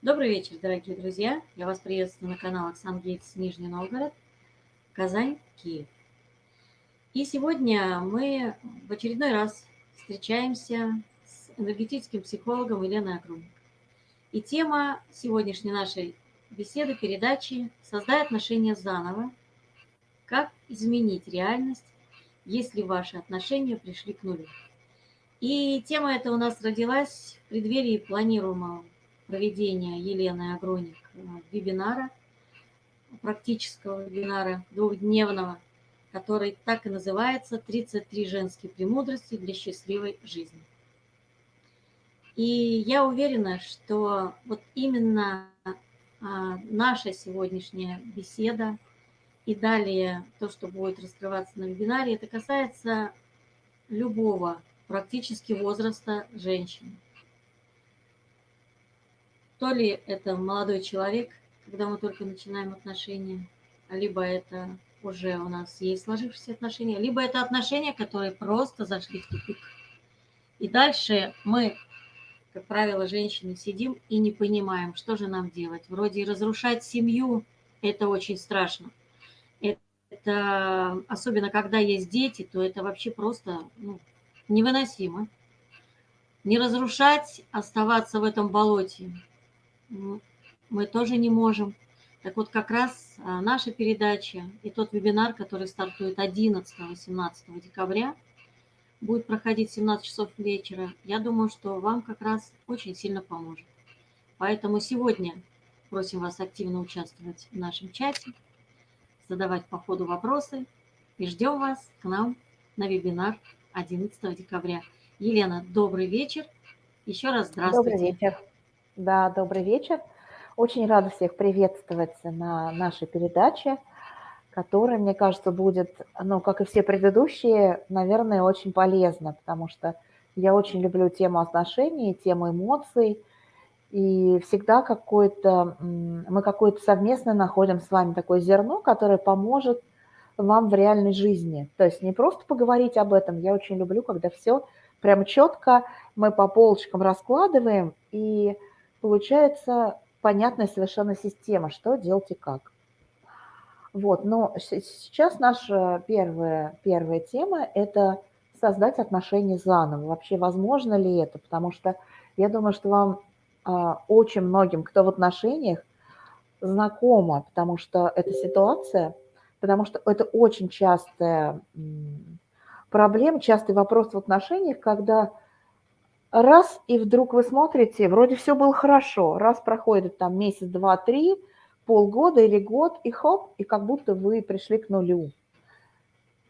Добрый вечер, дорогие друзья! Я вас приветствую на канале Оксан Гейтс Нижний Новгород, Казань, Киев. И сегодня мы в очередной раз встречаемся с энергетическим психологом Еленой Агруник. И тема сегодняшней нашей беседы, передачи «Создай отношения заново. Как изменить реальность, если ваши отношения пришли к нулю?» И тема эта у нас родилась в преддверии планируемого проведения Елены Агроник э, вебинара, практического вебинара двухдневного, который так и называется «33 женские премудрости для счастливой жизни». И я уверена, что вот именно а, наша сегодняшняя беседа и далее то, что будет раскрываться на вебинаре, это касается любого практически возраста женщины то ли это молодой человек, когда мы только начинаем отношения, либо это уже у нас есть сложившиеся отношения, либо это отношения, которые просто зашли в тупик. И дальше мы, как правило, женщины сидим и не понимаем, что же нам делать. Вроде разрушать семью – это очень страшно. Это, особенно когда есть дети, то это вообще просто ну, невыносимо. Не разрушать, оставаться в этом болоте мы тоже не можем. Так вот, как раз а, наша передача и тот вебинар, который стартует 11-18 декабря, будет проходить в 17 часов вечера, я думаю, что вам как раз очень сильно поможет. Поэтому сегодня просим вас активно участвовать в нашем чате, задавать по ходу вопросы и ждем вас к нам на вебинар 11 декабря. Елена, добрый вечер. Еще раз здравствуйте. Добрый вечер. Да, добрый вечер. Очень рада всех приветствовать на нашей передаче, которая, мне кажется, будет, ну, как и все предыдущие, наверное, очень полезна, потому что я очень люблю тему отношений, тему эмоций, и всегда какое-то, мы какое-то совместно находим с вами такое зерно, которое поможет вам в реальной жизни. То есть не просто поговорить об этом, я очень люблю, когда все прям четко мы по полочкам раскладываем, и получается понятная совершенно система, что делать и как. Вот, но сейчас наша первая, первая тема – это создать отношения заново. Вообще, возможно ли это? Потому что я думаю, что вам а, очень многим, кто в отношениях, знакома, потому что эта ситуация, потому что это очень частая проблема, частый вопрос в отношениях, когда раз, и вдруг вы смотрите, вроде все было хорошо, раз проходит там месяц, два, три, полгода или год, и хоп, и как будто вы пришли к нулю.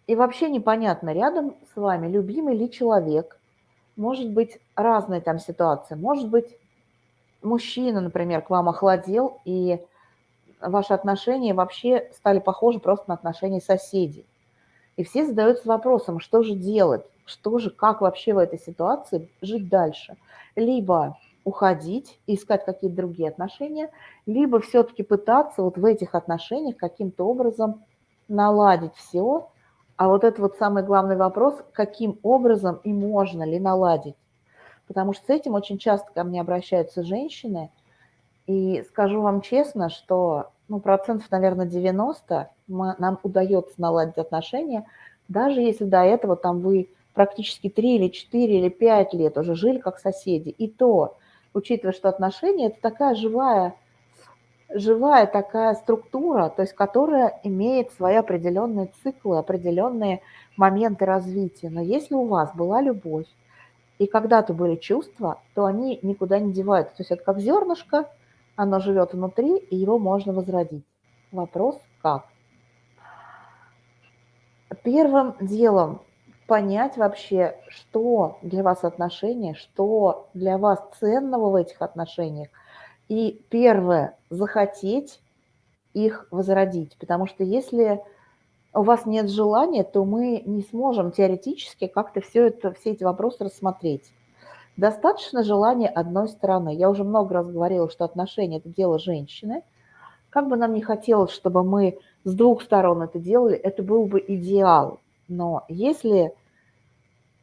И вообще непонятно, рядом с вами любимый ли человек, может быть разная там ситуация, может быть мужчина, например, к вам охладел, и ваши отношения вообще стали похожи просто на отношения соседей. И все задаются вопросом, что же делать, что же, как вообще в этой ситуации жить дальше. Либо уходить, искать какие-то другие отношения, либо все-таки пытаться вот в этих отношениях каким-то образом наладить все. А вот это вот самый главный вопрос, каким образом и можно ли наладить. Потому что с этим очень часто ко мне обращаются женщины, и скажу вам честно, что ну, процентов, наверное, 90 мы, нам удается наладить отношения, даже если до этого там вы практически 3 или 4 или 5 лет уже жили как соседи. И то, учитывая, что отношения – это такая живая, живая такая структура, то есть которая имеет свои определенные циклы, определенные моменты развития. Но если у вас была любовь, и когда-то были чувства, то они никуда не деваются. То есть это как зернышко, оно живет внутри, и его можно возродить. Вопрос – как? Первым делом понять вообще, что для вас отношения, что для вас ценного в этих отношениях. И первое, захотеть их возродить. Потому что если у вас нет желания, то мы не сможем теоретически как-то все, это, все эти вопросы рассмотреть. Достаточно желания одной стороны. Я уже много раз говорила, что отношения – это дело женщины. Как бы нам не хотелось, чтобы мы с двух сторон это делали, это был бы идеал. Но если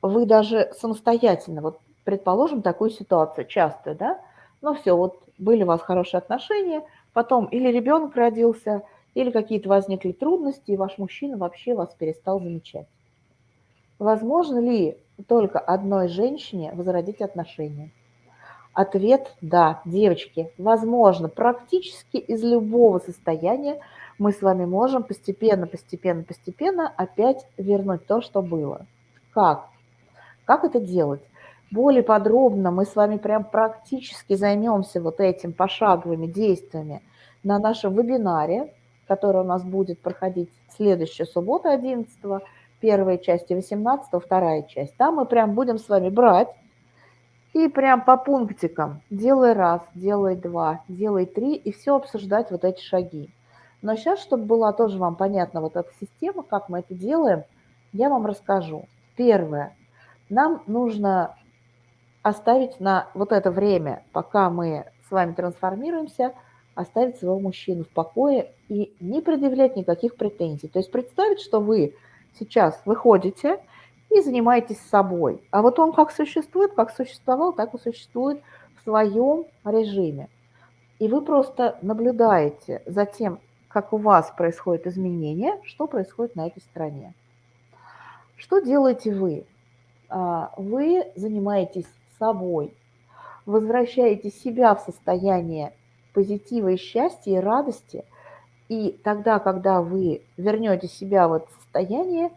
вы даже самостоятельно, вот предположим такую ситуацию часто, да, ну все, вот были у вас хорошие отношения, потом или ребенок родился, или какие-то возникли трудности, и ваш мужчина вообще вас перестал замечать. Возможно ли только одной женщине возродить отношения? Ответ – да, девочки, возможно, практически из любого состояния мы с вами можем постепенно, постепенно, постепенно опять вернуть то, что было. Как? Как это делать? Более подробно мы с вами прям практически займемся вот этим пошаговыми действиями на нашем вебинаре, который у нас будет проходить следующую субботу 11 первая часть и 18 вторая часть. Там мы прям будем с вами брать и прям по пунктикам, делай раз, делай два, делай три, и все обсуждать вот эти шаги. Но сейчас, чтобы была тоже вам понятна вот эта система, как мы это делаем, я вам расскажу. Первое. Нам нужно оставить на вот это время, пока мы с вами трансформируемся, оставить своего мужчину в покое и не предъявлять никаких претензий. То есть представить, что вы сейчас выходите и занимаетесь собой. А вот он как существует, как существовал, так и существует в своем режиме. И вы просто наблюдаете за тем, как у вас происходит изменение, что происходит на этой стороне. Что делаете вы? А, вы занимаетесь собой, возвращаете себя в состояние позитива и счастья и радости, и тогда, когда вы вернете себя в это состояние,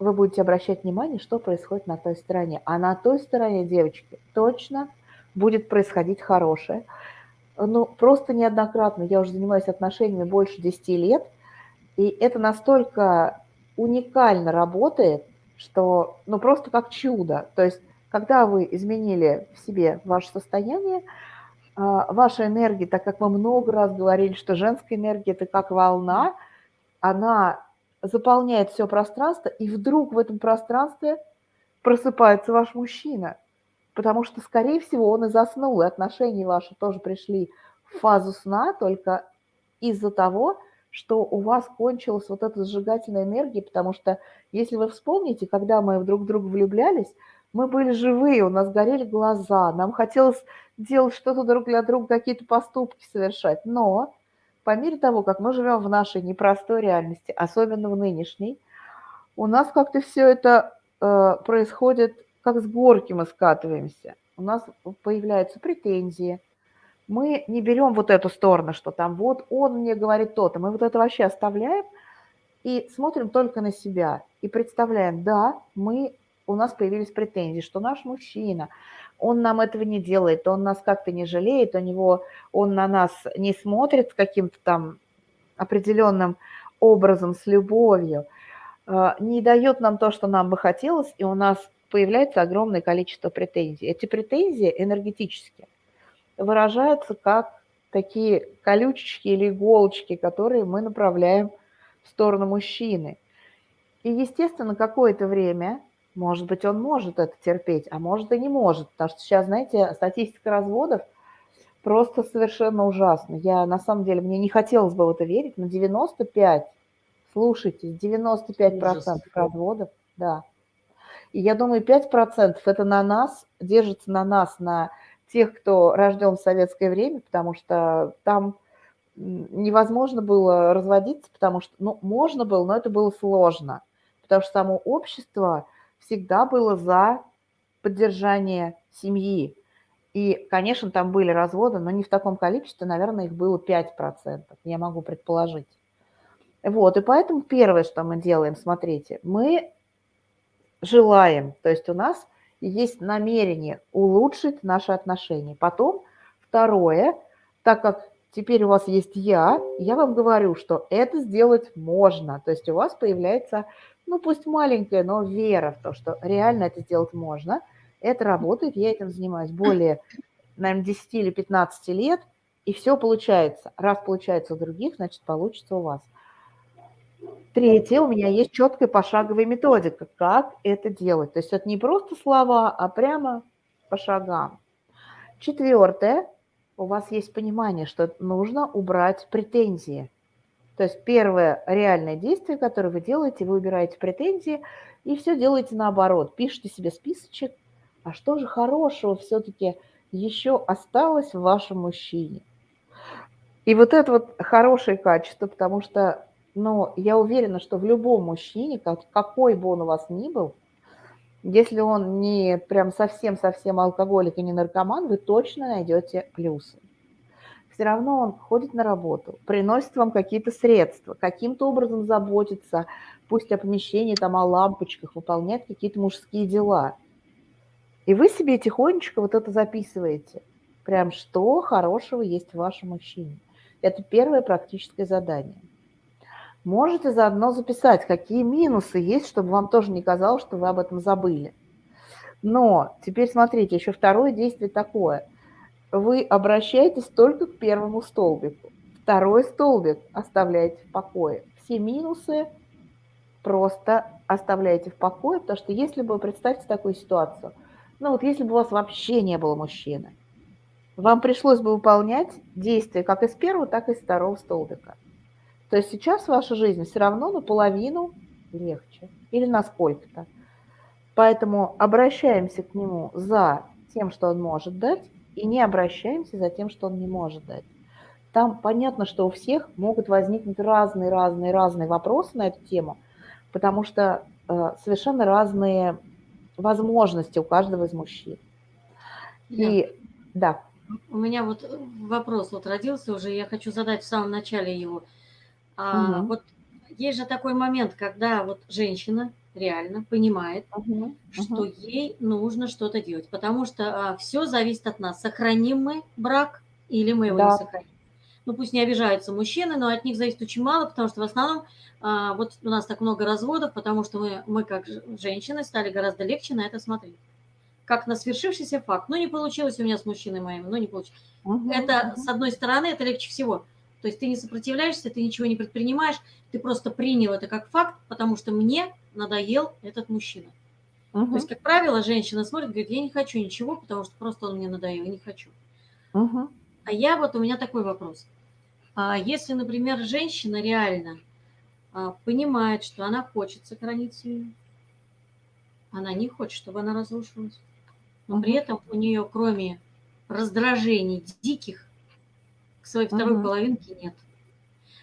вы будете обращать внимание, что происходит на той стороне. А на той стороне, девочки, точно будет происходить хорошее. Ну, просто неоднократно. Я уже занимаюсь отношениями больше 10 лет, и это настолько уникально работает, что, ну, просто как чудо. То есть, когда вы изменили в себе ваше состояние, а, ваша энергия, так как мы много раз говорили, что женская энергия – это как волна, она заполняет все пространство, и вдруг в этом пространстве просыпается ваш мужчина, потому что, скорее всего, он и заснул, и отношения ваши тоже пришли в фазу сна только из-за того, что у вас кончилась вот эта сжигательная энергия, потому что, если вы вспомните, когда мы друг в друга влюблялись, мы были живые, у нас горели глаза, нам хотелось делать что-то друг для друга, какие-то поступки совершать, но по мере того, как мы живем в нашей непростой реальности, особенно в нынешней, у нас как-то все это э, происходит, как с горки мы скатываемся. У нас появляются претензии. Мы не берем вот эту сторону, что там вот он мне говорит то-то. Мы вот это вообще оставляем и смотрим только на себя. И представляем, да, мы, у нас появились претензии, что наш мужчина – он нам этого не делает, он нас как-то не жалеет, у него, он на нас не смотрит каким-то там определенным образом, с любовью, а, не дает нам то, что нам бы хотелось, и у нас появляется огромное количество претензий. Эти претензии энергетически выражаются как такие колючечки или иголочки, которые мы направляем в сторону мужчины. И, естественно, какое-то время может быть, он может это терпеть, а может и не может. Потому что сейчас, знаете, статистика разводов просто совершенно ужасна. Я, на самом деле, мне не хотелось бы в это верить, но 95, слушайте, 95% процентов разводов, да. И я думаю, 5% это на нас, держится на нас, на тех, кто рожден в советское время, потому что там невозможно было разводиться, потому что, ну, можно было, но это было сложно, потому что само общество – всегда было за поддержание семьи. И, конечно, там были разводы, но не в таком количестве, наверное, их было 5%, я могу предположить. Вот, и поэтому первое, что мы делаем, смотрите, мы желаем, то есть у нас есть намерение улучшить наши отношения. Потом, второе, так как теперь у вас есть я, я вам говорю, что это сделать можно. То есть у вас появляется ну пусть маленькая, но вера в то, что реально это сделать можно. Это работает, я этим занимаюсь более, наверное, 10 или 15 лет, и все получается. Раз получается у других, значит, получится у вас. Третье, у меня есть четкая пошаговая методика, как это делать. То есть это не просто слова, а прямо по шагам. Четвертое, у вас есть понимание, что нужно убрать претензии. То есть первое реальное действие, которое вы делаете, вы убираете претензии и все делаете наоборот. Пишите себе списочек, а что же хорошего все-таки еще осталось в вашем мужчине. И вот это вот хорошее качество, потому что, ну, я уверена, что в любом мужчине, какой бы он у вас ни был, если он не прям совсем-совсем алкоголик и не наркоман, вы точно найдете плюсы. Все равно он ходит на работу, приносит вам какие-то средства, каким-то образом заботится, пусть о помещении, там, о лампочках, выполняет какие-то мужские дела. И вы себе тихонечко вот это записываете. Прям что хорошего есть в вашем мужчине. Это первое практическое задание. Можете заодно записать, какие минусы есть, чтобы вам тоже не казалось, что вы об этом забыли. Но теперь смотрите, еще второе действие такое. Вы обращаетесь только к первому столбику. Второй столбик оставляете в покое. Все минусы просто оставляете в покое, потому что если бы, представьте такую ситуацию, ну вот если бы у вас вообще не было мужчины, вам пришлось бы выполнять действия как из первого, так и из второго столбика. То есть сейчас ваша жизнь все равно наполовину легче или на сколько-то. Поэтому обращаемся к нему за тем, что он может дать, и не обращаемся за тем, что он не может дать. Там понятно, что у всех могут возникнуть разные-разные-разные вопросы на эту тему, потому что э, совершенно разные возможности у каждого из мужчин. И да. У меня вот вопрос вот родился уже, я хочу задать в самом начале его. А, угу. Вот есть же такой момент, когда вот женщина реально понимает, угу. что угу. ей нужно что-то делать, потому что а, все зависит от нас. Сохраним мы брак или мы его да. не сохраним. Ну пусть не обижаются мужчины, но от них зависит очень мало, потому что в основном а, вот у нас так много разводов, потому что мы, мы как женщины стали гораздо легче на это смотреть как на свершившийся факт. Ну, не получилось у меня с мужчиной моим, ну, не получилось. Угу, это, угу. с одной стороны, это легче всего. То есть ты не сопротивляешься, ты ничего не предпринимаешь, ты просто принял это как факт, потому что мне надоел этот мужчина. Угу. То есть, как правило, женщина смотрит, говорит, я не хочу ничего, потому что просто он мне надоел, я не хочу. Угу. А я вот, у меня такой вопрос. А если, например, женщина реально а, понимает, что она хочет сохранить семью, она не хочет, чтобы она разрушилась, но при этом у нее, кроме раздражений диких, своей второй uh-huh. половинке нет.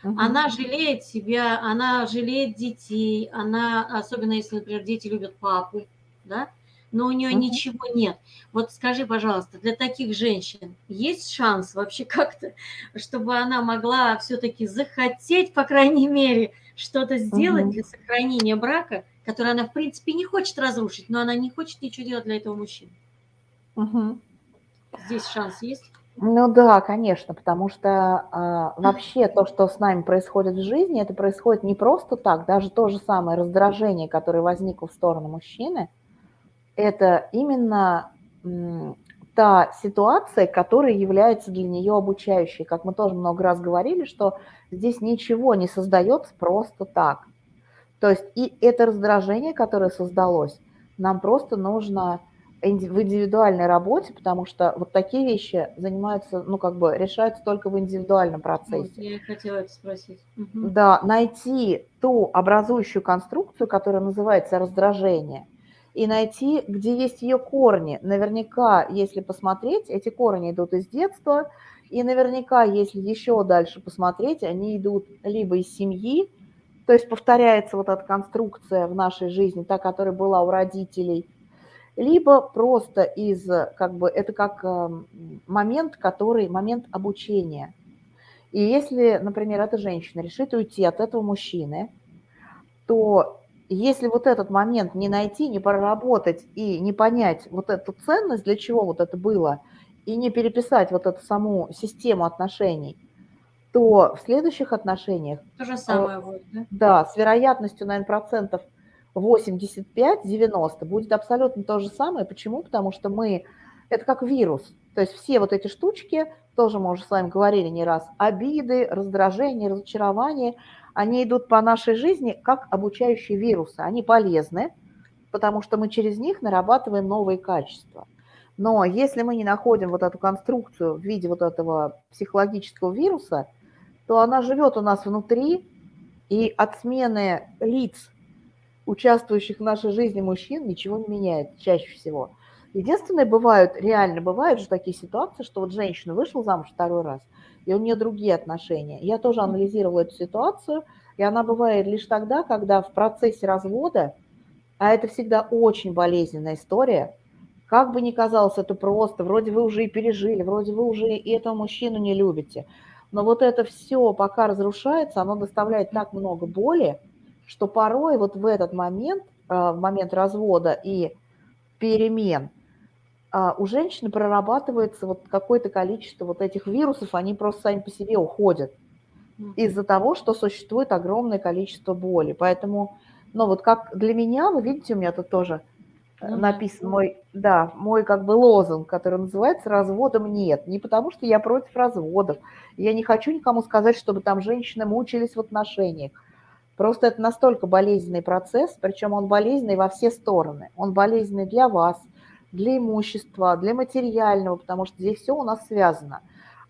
Uh-huh. Она жалеет себя, она жалеет детей, она, особенно если, например, дети любят папу, да, но у нее uh-huh. ничего нет. Вот скажи, пожалуйста, для таких женщин есть шанс вообще как-то, чтобы она могла все-таки захотеть, по крайней мере, что-то сделать uh-huh. для сохранения брака, который она, в принципе, не хочет разрушить, но она не хочет ничего делать для этого мужчины? Угу. Здесь шанс есть? Ну да, конечно, потому что э, вообще то, что с нами происходит в жизни, это происходит не просто так, даже то же самое раздражение, которое возникло в сторону мужчины, это именно та ситуация, которая является для нее обучающей. Как мы тоже много раз говорили, что здесь ничего не создается просто так. То есть и это раздражение, которое создалось, нам просто нужно в индивидуальной работе, потому что вот такие вещи занимаются, ну, как бы решаются только в индивидуальном процессе. Вот, я хотела это спросить. Угу. Да, найти ту образующую конструкцию, которая называется раздражение, и найти, где есть ее корни. Наверняка, если посмотреть, эти корни идут из детства, и наверняка, если еще дальше посмотреть, они идут либо из семьи, то есть повторяется вот эта конструкция в нашей жизни, та, которая была у родителей – либо просто из, как бы, это как эм, момент, который, момент обучения. И если, например, эта женщина решит уйти от этого мужчины, то если вот этот момент не найти, не проработать и не понять вот эту ценность, для чего вот это было, и не переписать вот эту саму систему отношений, то в следующих отношениях... То же самое будет, да? Да, с вероятностью, наверное, процентов 85-90 будет абсолютно то же самое. Почему? Потому что мы, это как вирус. То есть все вот эти штучки, тоже мы уже с вами говорили не раз, обиды, раздражения, разочарования, они идут по нашей жизни как обучающие вирусы. Они полезны, потому что мы через них нарабатываем новые качества. Но если мы не находим вот эту конструкцию в виде вот этого психологического вируса, то она живет у нас внутри, и от смены лиц участвующих в нашей жизни мужчин ничего не меняет чаще всего. Единственное, бывают, реально бывают же такие ситуации, что вот женщина вышла замуж второй раз, и у нее другие отношения. Я тоже анализировала эту ситуацию, и она бывает лишь тогда, когда в процессе развода, а это всегда очень болезненная история, как бы ни казалось это просто, вроде вы уже и пережили, вроде вы уже и этого мужчину не любите, но вот это все пока разрушается, оно доставляет так много боли, что порой вот в этот момент, э, в момент развода и перемен, а, у женщины прорабатывается вот какое-то количество вот этих вирусов, они просто сами по себе уходят из-за того, что существует огромное количество боли. Поэтому, ну вот как для меня, вы видите, у меня тут тоже ну, написан мой, да, мой как бы лозунг, который называется «Разводом нет». Не потому, что я против разводов. Я не хочу никому сказать, чтобы там женщины мучились в отношениях. Просто это настолько болезненный процесс, причем он болезненный во все стороны. Он болезненный для вас, для имущества, для материального, потому что здесь все у нас связано.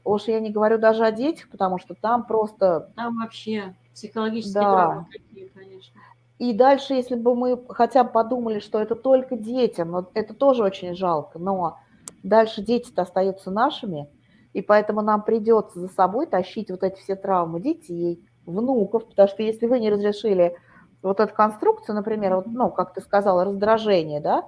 Уж я не говорю даже о детях, потому что там просто... Там вообще психологические да. травмы какие, конечно. И дальше, если бы мы хотя бы подумали, что это только детям, но это тоже очень жалко, но дальше дети-то остаются нашими, и поэтому нам придется за собой тащить вот эти все травмы детей, внуков, потому что если вы не разрешили вот эту конструкцию, например, вот, ну, как ты сказала, раздражение, да,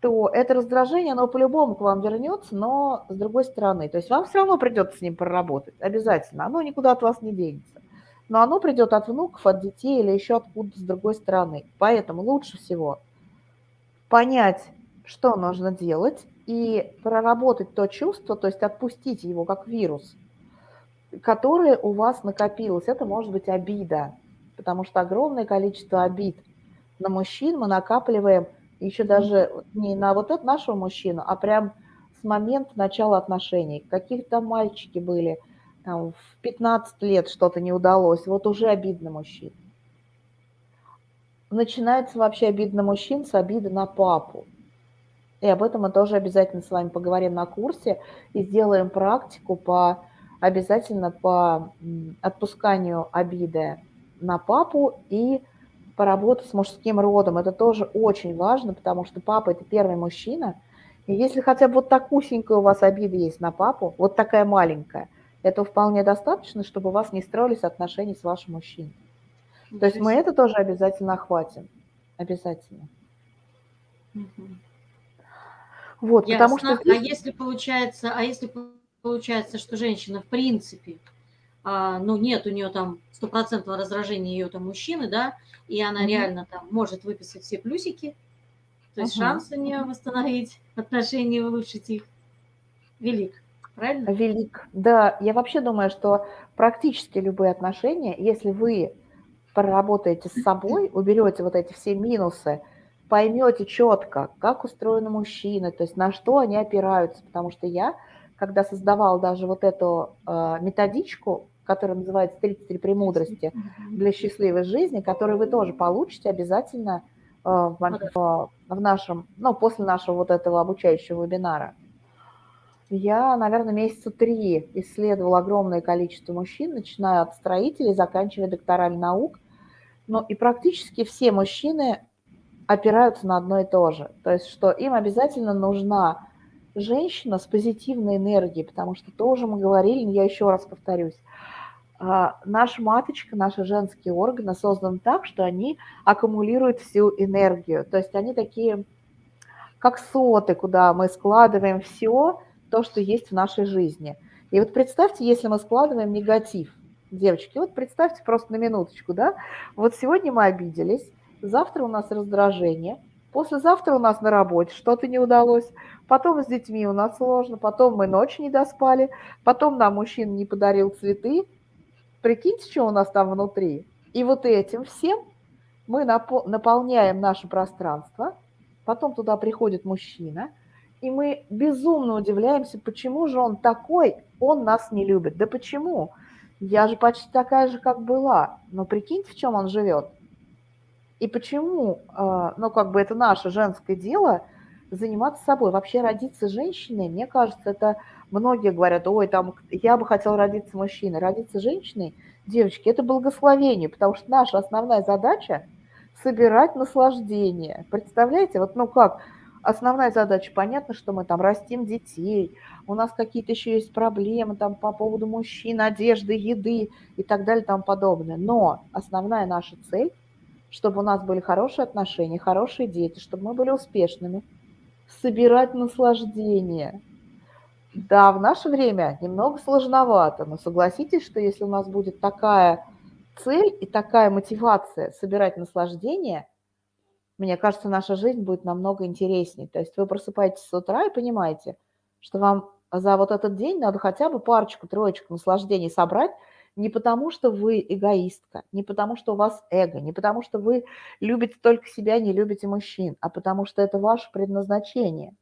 то это раздражение, оно по-любому к вам вернется, но с другой стороны. То есть вам все равно придется с ним проработать, обязательно. Оно никуда от вас не денется. Но оно придет от внуков, от детей или еще откуда-то с другой стороны. Поэтому лучше всего понять, что нужно делать, и проработать то чувство, то есть отпустить его как вирус, которое у вас накопилось. Это может быть обида, потому что огромное количество обид на мужчин мы накапливаем еще даже не на вот этот нашего мужчину, а прям с момента начала отношений. Каких-то мальчики были, там, в 15 лет что-то не удалось, вот уже обидно мужчин. Начинается вообще обидно мужчин с обиды на папу. И об этом мы тоже обязательно с вами поговорим на курсе и сделаем практику по обязательно по отпусканию обиды на папу и поработать с мужским родом. Это тоже очень важно, потому что папа – это первый мужчина. И если хотя бы вот такусенькая у вас обида есть на папу, вот такая маленькая, этого вполне достаточно, чтобы у вас не строились отношения с вашим мужчиной. То есть мы это тоже обязательно охватим. Обязательно. Угу. Вот, Ясно. потому что... А если получается, а если получается, что женщина в принципе, а, ну нет у нее там стопроцентного раздражения ее там мужчины, да, и она угу. реально там может выписать все плюсики, то есть угу. шанс у нее восстановить отношения, улучшить их велик. Правильно? Велик. Да, я вообще думаю, что практически любые отношения, если вы проработаете с собой, уберете вот эти все минусы, поймете четко, как устроены мужчины, то есть на что они опираются, потому что я, когда создавал даже вот эту э, методичку который называется «33 премудрости для счастливой жизни», который вы тоже получите обязательно э, в, в нашем, ну, после нашего вот этого обучающего вебинара. Я, наверное, месяца три исследовала огромное количество мужчин, начиная от строителей, заканчивая докторами наук. Ну и практически все мужчины опираются на одно и то же. То есть, что им обязательно нужна женщина с позитивной энергией, потому что тоже мы говорили, я еще раз повторюсь, а, наша маточка, наши женские органы созданы так, что они аккумулируют всю энергию. То есть они такие, как соты, куда мы складываем все то, что есть в нашей жизни. И вот представьте, если мы складываем негатив, девочки, вот представьте просто на минуточку, да, вот сегодня мы обиделись, завтра у нас раздражение, послезавтра у нас на работе что-то не удалось, потом с детьми у нас сложно, потом мы ночь не доспали, потом нам мужчина не подарил цветы, Прикиньте, что у нас там внутри. И вот этим всем мы наполняем наше пространство, потом туда приходит мужчина, и мы безумно удивляемся, почему же он такой, он нас не любит. Да почему? Я же почти такая же, как была. Но прикиньте, в чем он живет. И почему, а, ну, как бы это наше женское дело, заниматься собой. Вообще родиться женщиной, мне кажется, это Многие говорят, ой, там, я бы хотел родиться мужчиной. Родиться женщиной, девочки, это благословение, потому что наша основная задача – собирать наслаждение. Представляете, вот ну как, основная задача, понятно, что мы там растим детей, у нас какие-то еще есть проблемы там по поводу мужчин, одежды, еды и так далее и тому подобное. Но основная наша цель, чтобы у нас были хорошие отношения, хорошие дети, чтобы мы были успешными, собирать наслаждение. Да, в наше время немного сложновато, но согласитесь, что если у нас будет такая цель и такая мотивация собирать наслаждение – мне кажется, наша жизнь будет намного интереснее. То есть вы просыпаетесь с утра и понимаете, что вам за вот этот день надо хотя бы парочку, троечку наслаждений собрать, не потому что вы эгоистка, не потому что у вас эго, не потому что вы любите только себя, не любите мужчин, а потому что это ваше предназначение.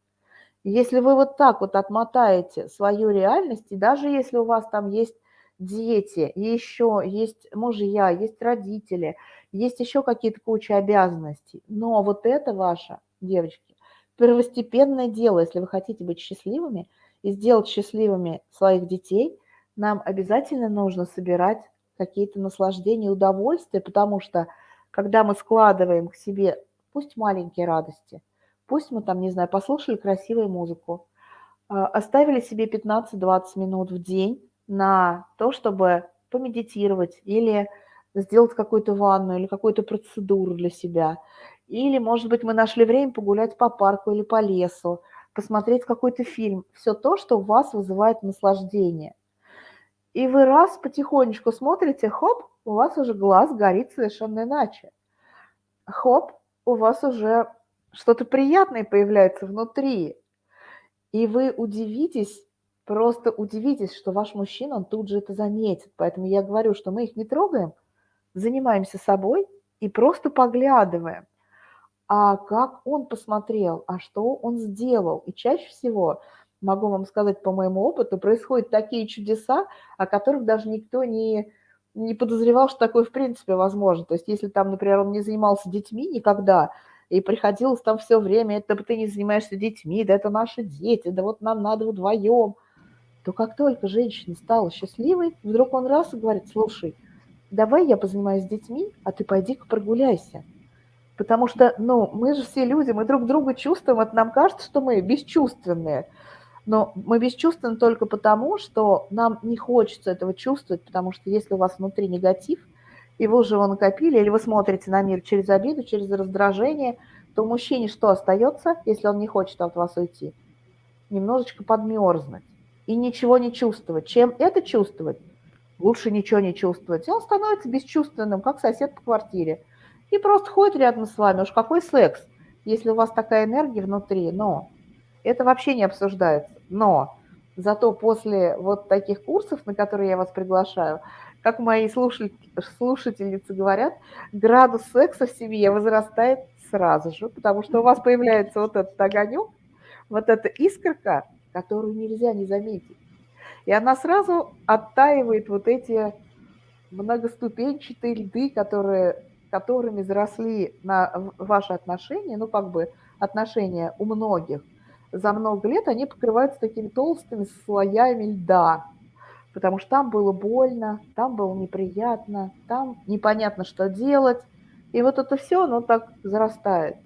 если вы вот так вот отмотаете свою реальность, и даже если у вас там есть дети, еще есть мужья, есть родители, есть еще какие-то куча обязанностей. Но вот это ваше, девочки, первостепенное дело, если вы хотите быть счастливыми и сделать счастливыми своих детей, нам обязательно нужно собирать какие-то наслаждения удовольствия, потому что когда мы складываем к себе, пусть маленькие радости, пусть мы там, не знаю, послушали красивую музыку, а, оставили себе 15-20 минут в день на то, чтобы помедитировать или сделать какую-то ванну или какую-то процедуру для себя. Или, может быть, мы нашли время погулять по парку или по лесу, посмотреть какой-то фильм. Все то, что у вас вызывает наслаждение. И вы раз потихонечку смотрите, хоп, у вас уже глаз горит совершенно иначе. Хоп, у вас уже что-то приятное появляется внутри. И вы удивитесь, просто удивитесь, что ваш мужчина, он тут же это заметит. Поэтому я говорю, что мы их не трогаем – занимаемся собой и просто поглядываем, а как он посмотрел, а что он сделал. И чаще всего, могу вам сказать по моему опыту, происходят такие чудеса, о которых даже никто не, не подозревал, что такое в принципе возможно. То есть если там, например, он не занимался детьми никогда, и приходилось там все время, это ты не занимаешься детьми, да это наши дети, да вот нам надо вдвоем, то как только женщина стала счастливой, вдруг он раз и говорит, слушай, давай я позанимаюсь детьми, а ты пойди-ка прогуляйся. Потому что, ну, мы же все люди, мы друг друга чувствуем, это нам кажется, что мы бесчувственные. Но мы бесчувственны только потому, что нам не хочется этого чувствовать, потому что если у вас внутри негатив, и вы уже его накопили, или вы смотрите на мир через обиду, через раздражение, то мужчине что остается, если он не хочет от вас уйти? Немножечко подмерзнуть и ничего не чувствовать. Чем это чувствовать? лучше ничего не чувствовать. И он становится бесчувственным, как сосед по квартире. И просто ходит рядом с вами. Уж какой секс, если у вас такая энергия внутри. Но это вообще не обсуждается. Но зато после вот таких курсов, на которые я вас приглашаю, как мои слушательницы говорят, градус секса в семье возрастает сразу же, потому что у вас появляется вот этот огонек, вот эта искорка, которую нельзя не заметить. И она сразу оттаивает вот эти многоступенчатые льды, которые, которыми заросли на ваши отношения, ну как бы отношения у многих. За много лет они покрываются такими толстыми слоями льда, потому что там было больно, там было неприятно, там непонятно, что делать. И вот это все, оно так зарастает.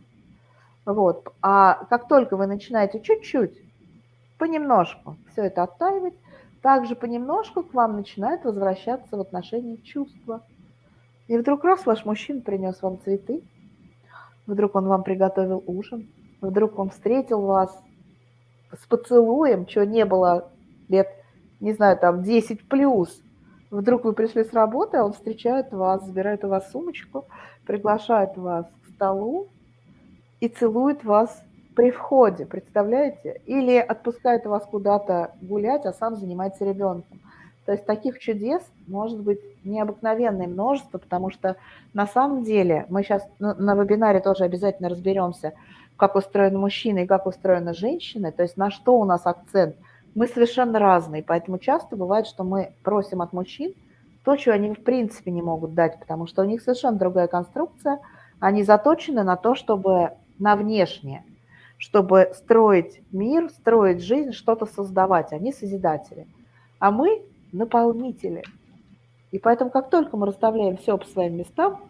Вот. А как только вы начинаете чуть-чуть, понемножку все это оттаивать, также понемножку к вам начинает возвращаться в отношении чувства. И вдруг раз ваш мужчина принес вам цветы, вдруг он вам приготовил ужин, вдруг он встретил вас с поцелуем, чего не было лет, не знаю, там 10 плюс. Вдруг вы пришли с работы, а он встречает вас, забирает у вас сумочку, приглашает вас к столу и целует вас при входе, представляете? Или отпускает вас куда-то гулять, а сам занимается ребенком. То есть таких чудес может быть необыкновенное множество, потому что на самом деле мы сейчас на, на вебинаре тоже обязательно разберемся, как устроены мужчины и как устроены женщины, то есть на что у нас акцент. Мы совершенно разные, поэтому часто бывает, что мы просим от мужчин то, чего они в принципе не могут дать, потому что у них совершенно другая конструкция, они заточены на то, чтобы на внешнее – чтобы строить мир, строить жизнь, что-то создавать. Они созидатели. А мы наполнители. И поэтому, как только мы расставляем все по своим местам,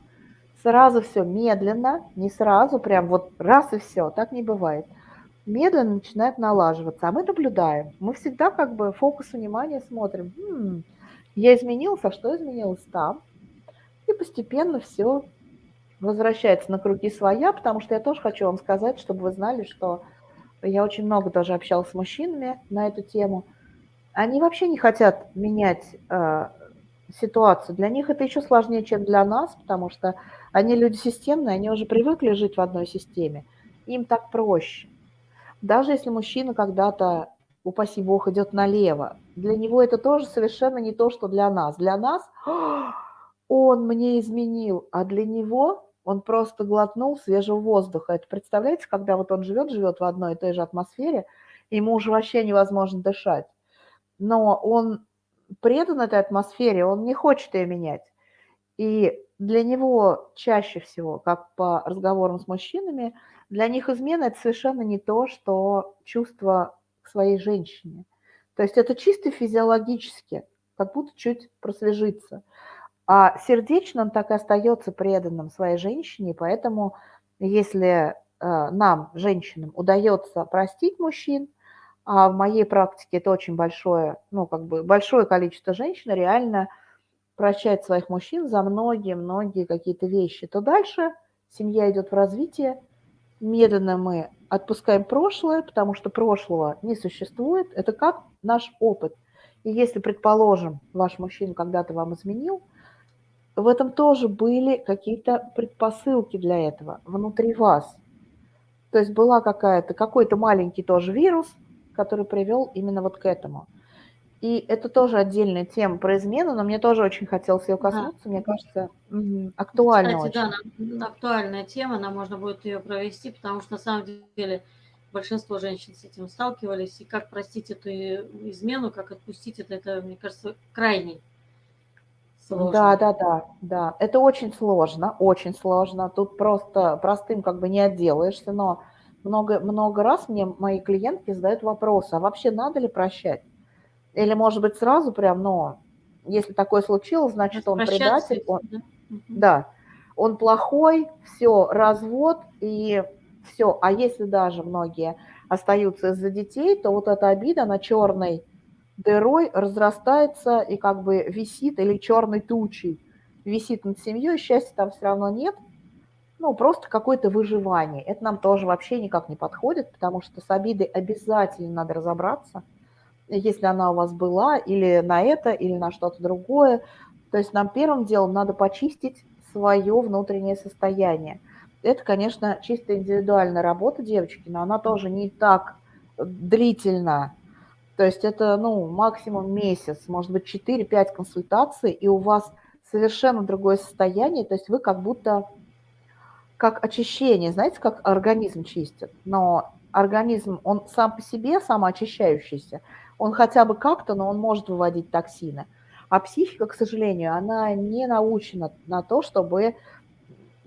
сразу все медленно, не сразу, прям вот раз и все, так не бывает. медленно начинает налаживаться. А мы наблюдаем. Мы всегда как бы фокус внимания смотрим. М-м, я изменился, а что изменилось там? И постепенно все возвращается на круги своя, потому что я тоже хочу вам сказать, чтобы вы знали, что я очень много тоже общалась с мужчинами на эту тему. Они вообще не хотят менять э, ситуацию. Для них это еще сложнее, чем для нас, потому что они люди системные, они уже привыкли жить в одной системе. Им так проще. Даже если мужчина когда-то, упаси бог, идет налево, для него это тоже совершенно не то, что для нас. Для нас он мне изменил, а для него он просто глотнул свежего воздуха. Это представляете, когда вот он живет, живет в одной и той же атмосфере, ему уже вообще невозможно дышать. Но он предан этой атмосфере, он не хочет ее менять. И для него чаще всего, как по разговорам с мужчинами, для них измена – это совершенно не то, что чувство к своей женщине. То есть это чисто физиологически, как будто чуть просвежиться. А сердечно он так и остается преданным своей женщине, поэтому если э, нам, женщинам, удается простить мужчин, а в моей практике это очень большое, ну, как бы большое количество женщин реально прощает своих мужчин за многие-многие какие-то вещи, то дальше семья идет в развитие, медленно мы отпускаем прошлое, потому что прошлого не существует, это как наш опыт. И если, предположим, ваш мужчина когда-то вам изменил – в этом тоже были какие-то предпосылки для этого внутри вас. То есть была какая-то, какой-то маленький тоже вирус, который привел именно вот к этому. И это тоже отдельная тема про измену, но мне тоже очень хотелось ее коснуться, да. мне кажется, актуально Кстати, очень. да, актуальная тема, нам можно будет ее провести, потому что на самом деле большинство женщин с этим сталкивались, и как простить эту измену, как отпустить это, это, мне кажется, крайний Сложно. Да, да, да, да. Это очень сложно, очень сложно. Тут просто простым как бы не отделаешься, но много, много раз мне мои клиентки задают вопрос, а вообще надо ли прощать? Или, может быть, сразу прям, но если такое случилось, значит, он предатель. Он, да? да, он плохой, все, развод и все. А если даже многие остаются из-за детей, то вот эта обида на черной дырой разрастается и как бы висит, или черной тучей висит над семьей, счастья там все равно нет, ну, просто какое-то выживание. Это нам тоже вообще никак не подходит, потому что с обидой обязательно надо разобраться, если она у вас была, или на это, или на что-то другое. То есть нам первым делом надо почистить свое внутреннее состояние. Это, конечно, чисто индивидуальная работа девочки, но она тоже не так длительно то есть это, ну, максимум месяц, может быть, 4-5 консультаций, и у вас совершенно другое состояние, то есть вы как будто, как очищение, знаете, как организм чистит, но организм, он сам по себе самоочищающийся, он хотя бы как-то, но он может выводить токсины. А психика, к сожалению, она не научена на то, чтобы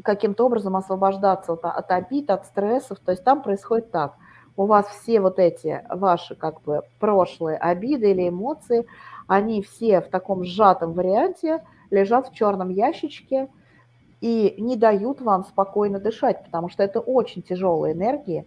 каким-то образом освобождаться от, от обид, от стрессов. То есть там происходит так у вас все вот эти ваши как бы прошлые обиды или эмоции, они все в таком сжатом варианте лежат в черном ящичке и не дают вам спокойно дышать, потому что это очень тяжелые энергии.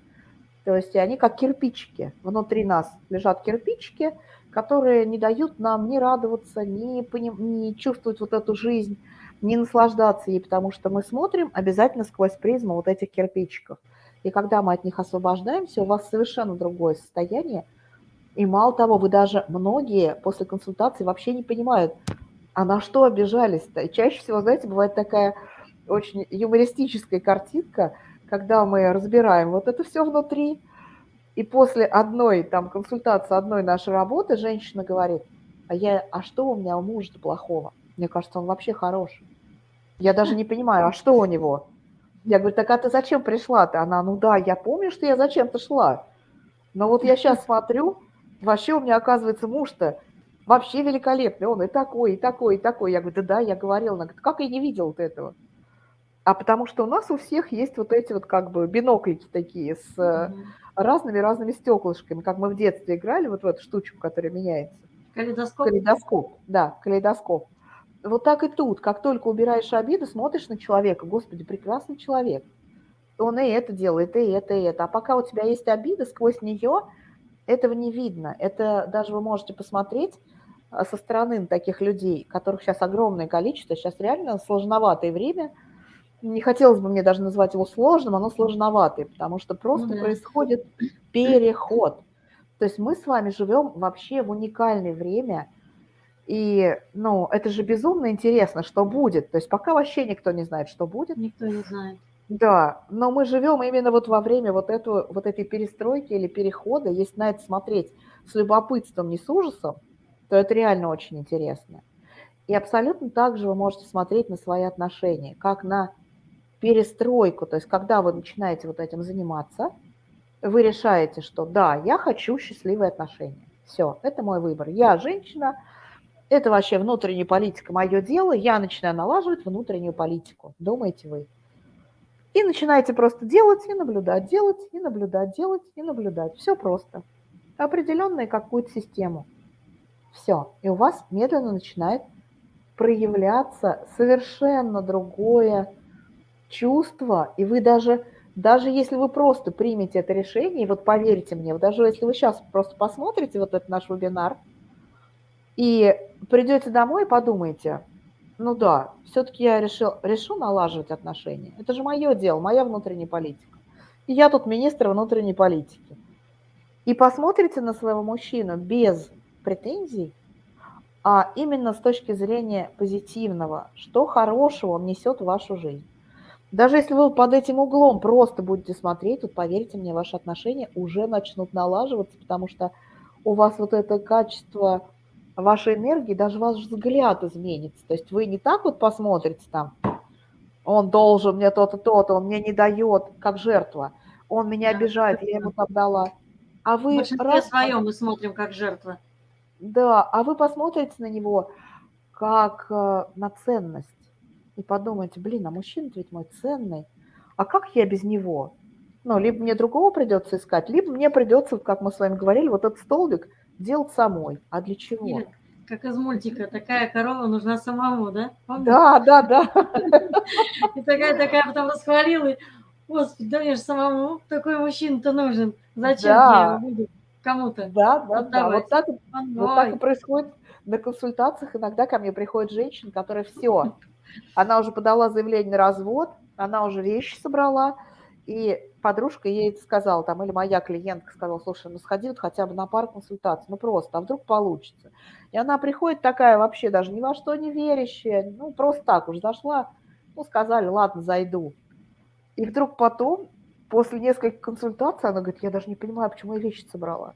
То есть они как кирпичики. Внутри нас лежат кирпичики, которые не дают нам ни радоваться, ни, ни чувствовать вот эту жизнь, ни наслаждаться ей, потому что мы смотрим обязательно сквозь призму вот этих кирпичиков – и когда мы от них освобождаемся, у вас совершенно другое состояние. И мало того, вы даже многие после консультации вообще не понимают, а на что обижались-то. Чаще всего, знаете, бывает такая очень юмористическая картинка, когда мы разбираем вот это все внутри, и после одной там консультации, одной нашей работы женщина говорит, а, я, а что у меня у мужа плохого? Мне кажется, он вообще хороший. Я даже не понимаю, а что у него? Я говорю, так а ты зачем пришла-то? Она, ну да, я помню, что я зачем-то шла. Но вот я сейчас смотрю, вообще у меня, оказывается, муж-то вообще великолепный. Он и такой, и такой, и такой. Я говорю, да, да, я говорила. Она говорит, как я не видел вот этого? А потому что у нас у всех есть вот эти вот как бы биноклики такие с разными-разными стеклышками, как мы в детстве играли вот в эту штучку, которая меняется. Калейдоскоп? Калейдоскоп, да, калейдоскоп. Вот так и тут. Как только убираешь обиду, смотришь на человека. Господи, прекрасный человек. он и это делает, и это, и это. А пока у тебя есть обида, сквозь нее этого не видно. Это даже вы можете посмотреть а, со стороны таких людей, которых сейчас огромное количество, сейчас реально сложноватое время. Не хотелось бы мне даже назвать его сложным, оно сложноватое, потому что просто ну, да. происходит переход. То есть мы с вами живем вообще в уникальное время, и, ну, это же безумно интересно, что будет. То есть пока вообще никто не знает, что будет. Никто не знает. Да, но мы живем именно вот во время вот, эту, вот этой перестройки или перехода. Если на это смотреть с любопытством, не с ужасом, то это реально очень интересно. И абсолютно так же вы можете смотреть на свои отношения, как на перестройку. То есть когда вы начинаете вот этим заниматься, вы решаете, что да, я хочу счастливые отношения. Все, это мой выбор. Я женщина, это вообще внутренняя политика, мое дело. Я начинаю налаживать внутреннюю политику. Думаете вы? И начинаете просто делать и наблюдать, делать и наблюдать, делать и наблюдать. Все просто. Определенную какую-то систему. Все. И у вас медленно начинает проявляться совершенно другое чувство. И вы даже, даже если вы просто примете это решение, и вот поверьте мне, даже если вы сейчас просто посмотрите вот этот наш вебинар, и придете домой и подумаете, ну да, все-таки я решил, решу налаживать отношения. Это же мое дело, моя внутренняя политика. И я тут министр внутренней политики. И посмотрите на своего мужчину без претензий, а именно с точки зрения позитивного, что хорошего он несет в вашу жизнь. Даже если вы под этим углом просто будете смотреть, вот поверьте мне, ваши отношения уже начнут налаживаться, потому что у вас вот это качество вашей энергии, даже ваш взгляд изменится. То есть вы не так вот посмотрите там, он должен мне то-то, то-то, он мне не дает, как жертва, он меня да, обижает, я ему там дала. А вы... В раз... своем мы смотрим как жертва. Да, а вы посмотрите на него как э, на ценность и подумаете, блин, а мужчина ведь мой ценный, а как я без него? Ну, либо мне другого придется искать, либо мне придется, как мы с вами говорили, вот этот столбик – делать самой. А для чего? Или, как из мультика, такая корова нужна самому, да? Помните? Да, да, да. И такая-такая потом расхвалила, господи, да мне же самому такой мужчина-то нужен. Зачем да. мне его кому-то? Да, да, да. Вот так, вот так и происходит на консультациях. Иногда ко мне приходит женщина, которая все, она уже подала заявление на развод, она уже вещи собрала, и подружка ей сказала, там, или моя клиентка сказала, слушай, ну сходи вот хотя бы на пару консультаций, ну просто, а вдруг получится. И она приходит такая вообще даже ни во что не верящая, ну просто так уж зашла, ну сказали, ладно, зайду. И вдруг потом, после нескольких консультаций, она говорит, я даже не понимаю, почему я вещи собрала.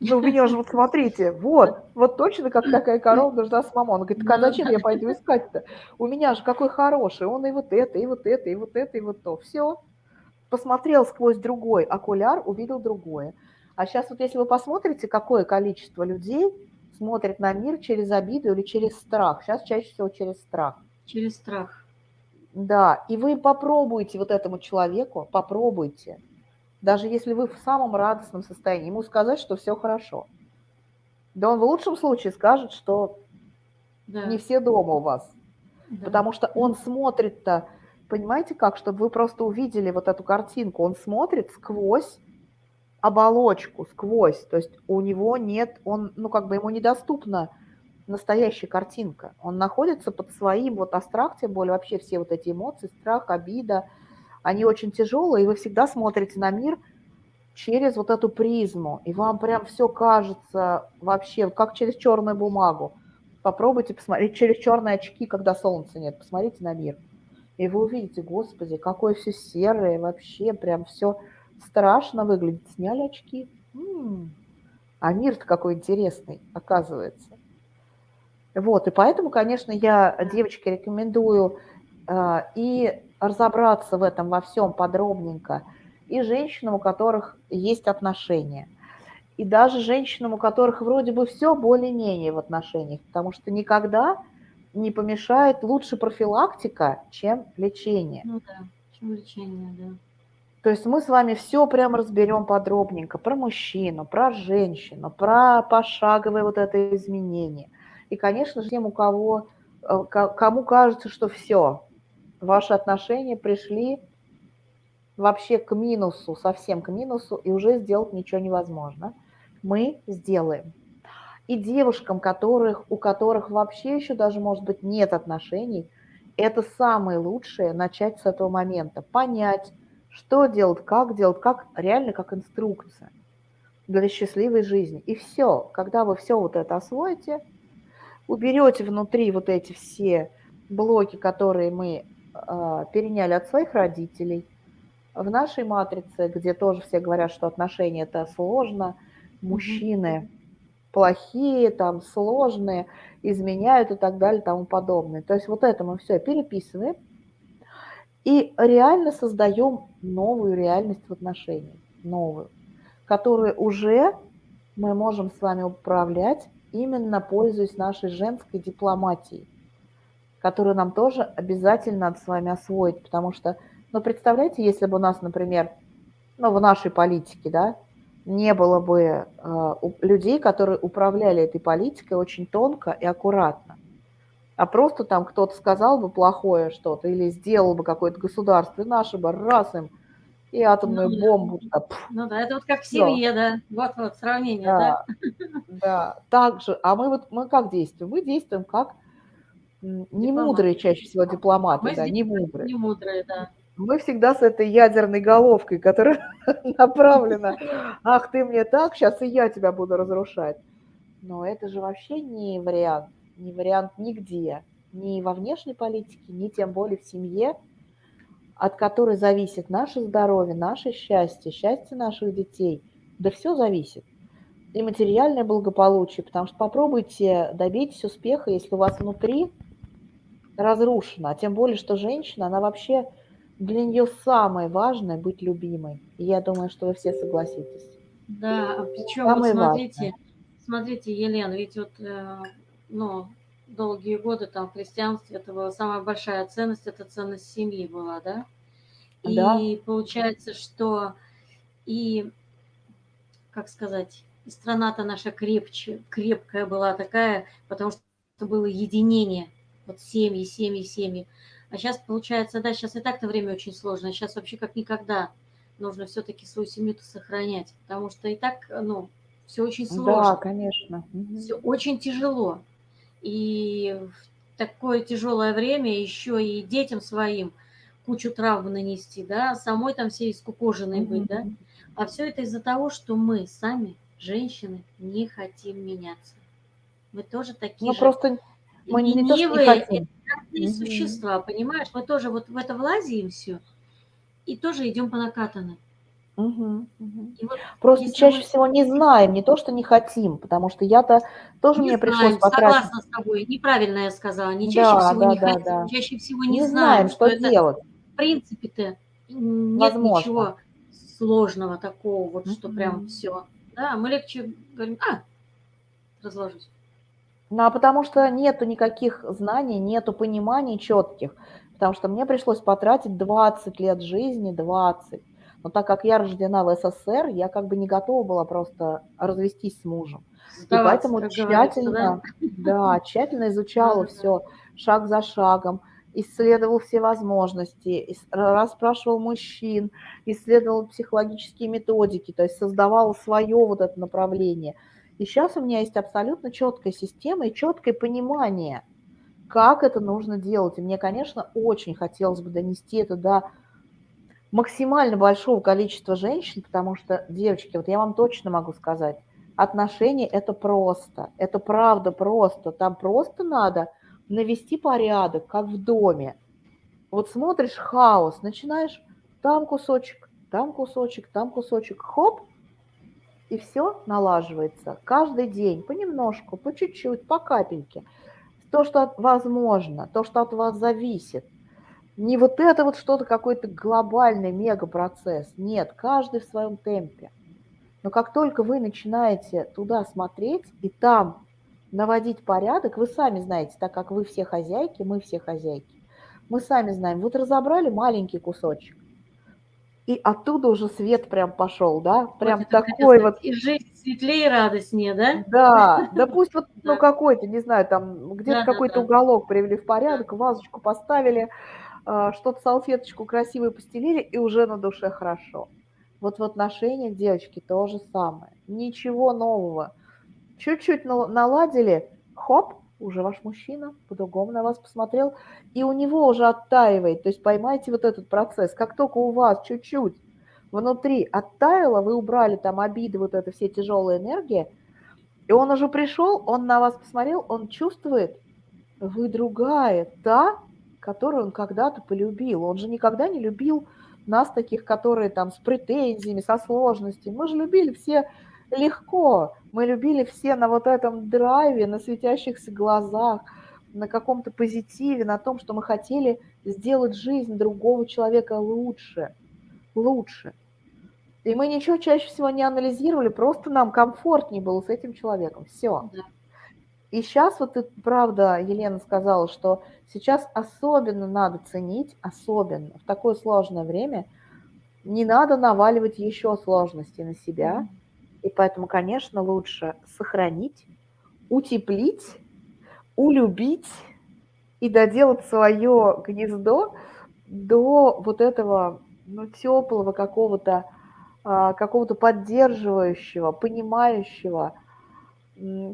Ну, у меня же, вот смотрите, вот, вот точно как такая корова нужна самому. Она говорит, так а зачем я пойду искать-то? У меня же какой хороший, он и вот это, и вот это, и вот это, и вот то. Все, посмотрел сквозь другой окуляр, увидел другое. А сейчас вот если вы посмотрите, какое количество людей смотрит на мир через обиду или через страх. Сейчас чаще всего через страх. Через страх. Да, и вы попробуйте вот этому человеку, попробуйте, даже если вы в самом радостном состоянии, ему сказать, что все хорошо. Да он в лучшем случае скажет, что да. не все дома у вас. Да. Потому что он смотрит-то понимаете как, чтобы вы просто увидели вот эту картинку, он смотрит сквозь оболочку, сквозь, то есть у него нет, он, ну как бы ему недоступна настоящая картинка, он находится под своим вот астрах, тем более вообще все вот эти эмоции, страх, обида, они очень тяжелые, и вы всегда смотрите на мир через вот эту призму, и вам прям все кажется вообще как через черную бумагу. Попробуйте посмотреть через черные очки, когда солнца нет, посмотрите на мир – и вы увидите, господи, какое все серое, вообще прям все страшно выглядит. Сняли очки. М-м, а мир-то какой интересный, оказывается. Вот, и поэтому, конечно, я девочке рекомендую э, и разобраться в этом во всем подробненько, и женщинам, у которых есть отношения, и даже женщинам, у которых вроде бы все более-менее в отношениях, потому что никогда не помешает лучше профилактика, чем лечение. Ну да, чем лечение, да. То есть мы с вами все прям разберем подробненько про мужчину, про женщину, про пошаговое вот это изменение. И, конечно же, тем, у кого, э, кому кажется, что все, ваши отношения пришли вообще к минусу, совсем к минусу, и уже сделать ничего невозможно. Мы сделаем. И девушкам, которых, у которых вообще еще даже, может быть, нет отношений, это самое лучшее начать с этого момента. Понять, что делать, как делать, как реально как инструкция для счастливой жизни. И все, когда вы все вот это освоите, уберете внутри вот эти все блоки, которые мы переняли от своих родителей, в нашей матрице, где тоже все говорят, что отношения это сложно, мужчины плохие, там сложные, изменяют и так далее, и тому подобное. То есть вот это мы все переписываем и реально создаем новую реальность в отношениях, новую, которую уже мы можем с вами управлять, именно пользуясь нашей женской дипломатией, которую нам тоже обязательно надо с вами освоить, потому что, ну, представляете, если бы у нас, например, ну, в нашей политике, да, не было бы э, людей, которые управляли этой политикой очень тонко и аккуратно, а просто там кто-то сказал бы плохое что-то или сделал бы какое-то государство, и наши бы раз им и атомную ну, бомбу. Да. Ну да, это вот как в семье, да. Вот вот сравнение, да. Да, да. так же. А мы вот мы как действуем? Мы действуем как не мудрые чаще всего дипломаты, мы да, не мудрые. Не мудрые, да. Мы всегда с этой ядерной головкой, которая направлена, ах, ты мне так, сейчас и я тебя буду разрушать. Но это же вообще не вариант, не вариант нигде, ни во внешней политике, ни тем более в семье, от которой зависит наше здоровье, наше счастье, счастье наших детей. Да все зависит. И материальное благополучие, потому что попробуйте добиться успеха, если у вас внутри разрушено. А тем более, что женщина, она вообще для нее самое важное быть любимой. И я думаю, что вы все согласитесь. Да, а причем вот смотрите, важное. смотрите, Елена, ведь вот э, ну, долгие годы там в христианстве это была самая большая ценность, это ценность семьи была, да? И да. получается, что и, как сказать, страна-то наша крепче, крепкая была такая, потому что было единение, вот семьи, семьи, семьи. А сейчас получается, да, сейчас и так-то время очень сложно, сейчас вообще как никогда нужно все-таки свою семью-то сохранять, потому что и так, ну, все очень сложно. Да, конечно. Все очень тяжело. И в такое тяжелое время еще и детям своим кучу травм нанести, да, самой там все искукоженной быть, да. А все это из-за того, что мы сами, женщины, не хотим меняться. Мы тоже такие ну, же. просто мы не, не то, что не хотим. Mm-hmm. существа, понимаешь? Мы тоже вот в это влазим все и тоже идем по накатанной. Угу, угу. Вот, Просто чаще мы... всего не знаем, не то, что не хотим, потому что я-то тоже не мне знаем, пришлось потратить. Согласна с тобой, неправильно я сказала. Не чаще да, всего да, не да, хотим, да. чаще всего не, не знаем, знаем, что, что делать. в принципе-то нет Возможно. ничего сложного такого, вот что mm прям все. Да, мы легче говорим, а, разложусь. Ну, а потому что нету никаких знаний, нету пониманий четких. Потому что мне пришлось потратить 20 лет жизни, 20 но так как я рождена в СССР, я как бы не готова была просто развестись с мужем. Сдаваться, и поэтому тщательно, да? да, тщательно изучала все шаг за шагом, исследовал все возможности, расспрашивал мужчин, исследовал психологические методики, то есть создавал свое вот это направление. И сейчас у меня есть абсолютно четкая система и четкое понимание, как это нужно делать. И мне, конечно, очень хотелось бы донести это до максимально большого количества женщин, потому что, девочки, вот я вам точно могу сказать, отношения – это просто, это правда просто. Там просто надо навести порядок, как в доме. Вот смотришь хаос, начинаешь там кусочек, там кусочек, там кусочек, хоп, и все налаживается. Каждый день, понемножку, по чуть-чуть, по капельке. То, что возможно, то, что от вас зависит – не вот это вот что-то, какой-то глобальный мегапроцесс. Нет, каждый в своем темпе. Но как только вы начинаете туда смотреть и там наводить порядок, вы сами знаете, так как вы все хозяйки, мы все хозяйки, мы сами знаем, вот разобрали маленький кусочек, и оттуда уже свет прям пошел, да, прям вот такой вот. И жизнь светлее и радостнее, да? Да, да пусть вот, ну, какой-то, не знаю, там, где-то какой-то уголок привели в порядок, вазочку поставили, а, что-то салфеточку красивую постелили, и уже на душе хорошо. Вот в отношениях, девочки, то же самое. Ничего нового. Чуть-чуть наладили, хоп, уже ваш мужчина по-другому на вас посмотрел, и у него уже оттаивает. То есть поймайте вот этот процесс. Как только у вас чуть-чуть внутри оттаяло, вы убрали там обиды, вот это все тяжелые энергии, и он уже пришел, он на вас посмотрел, он чувствует, вы другая, та, которую он когда-то полюбил. Он же никогда не любил нас таких, которые там с претензиями, со сложностями. Мы же любили все легко. Мы любили все на вот этом драйве, на светящихся глазах, на каком-то позитиве, на том, что мы хотели сделать жизнь другого человека лучше. Лучше. И мы ничего чаще всего не анализировали, просто нам комфортнее было с этим человеком. Все. Да. И сейчас вот ты, правда, Елена сказала, что сейчас особенно надо ценить, особенно в такое сложное время, не надо наваливать еще сложности на себя. И поэтому, конечно, лучше сохранить, утеплить, улюбить и доделать свое гнездо до вот этого ну, теплого какого-то а, какого-то поддерживающего, понимающего,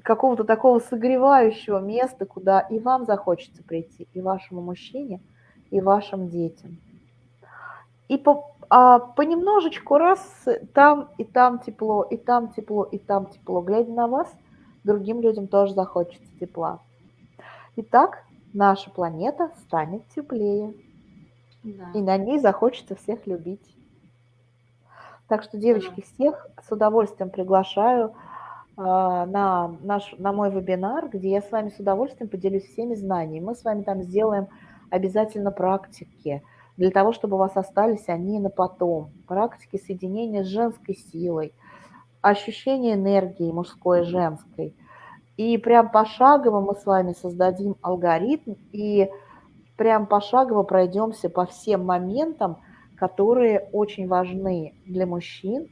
какого-то такого согревающего места, куда и вам захочется прийти, и вашему мужчине, и вашим детям. И по, а понемножечку раз там и там тепло, и там тепло, и там тепло. Глядя на вас, другим людям тоже захочется тепла. Итак, наша планета станет теплее. Да. И на ней захочется всех любить. Так что, девочки, всех с удовольствием приглашаю э, на, наш, на мой вебинар, где я с вами с удовольствием поделюсь всеми знаниями. Мы с вами там сделаем обязательно практики для того, чтобы у вас остались они на потом. Практики соединения с женской силой, ощущение энергии мужской и женской. И прям пошагово мы с вами создадим алгоритм и прям пошагово пройдемся по всем моментам, которые очень важны для мужчин.